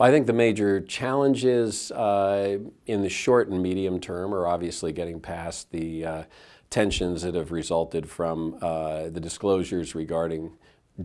I think the major challenges uh, in the short and medium term are obviously getting past the uh, tensions that have resulted from uh, the disclosures regarding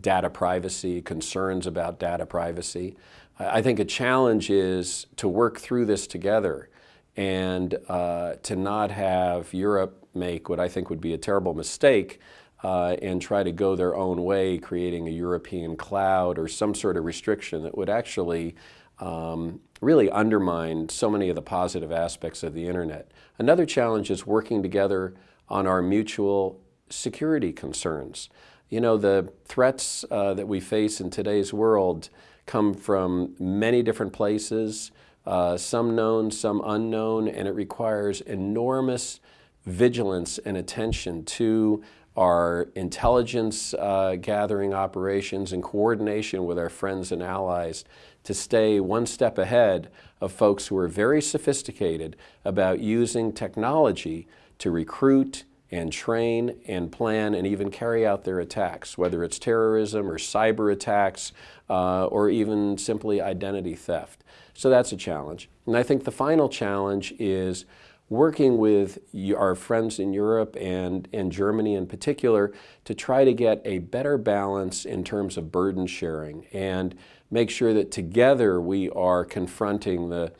data privacy, concerns about data privacy. I think a challenge is to work through this together and uh, to not have Europe make what I think would be a terrible mistake uh, and try to go their own way, creating a European cloud or some sort of restriction that would actually um, really undermine so many of the positive aspects of the internet. Another challenge is working together on our mutual security concerns. You know, the threats uh, that we face in today's world come from many different places, uh, some known, some unknown, and it requires enormous vigilance and attention to our intelligence uh, gathering operations in coordination with our friends and allies to stay one step ahead of folks who are very sophisticated about using technology to recruit and train and plan and even carry out their attacks, whether it's terrorism or cyber attacks uh, or even simply identity theft. So that's a challenge. And I think the final challenge is working with our friends in Europe and, and Germany in particular to try to get a better balance in terms of burden sharing and make sure that together we are confronting the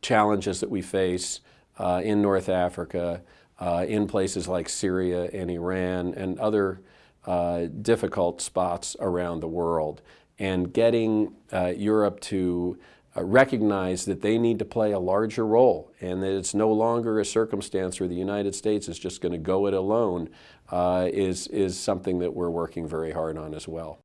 challenges that we face uh, in North Africa, uh, in places like Syria and Iran and other uh, difficult spots around the world. And getting uh, Europe to recognize that they need to play a larger role and that it's no longer a circumstance where the United States is just going to go it alone uh, is, is something that we're working very hard on as well.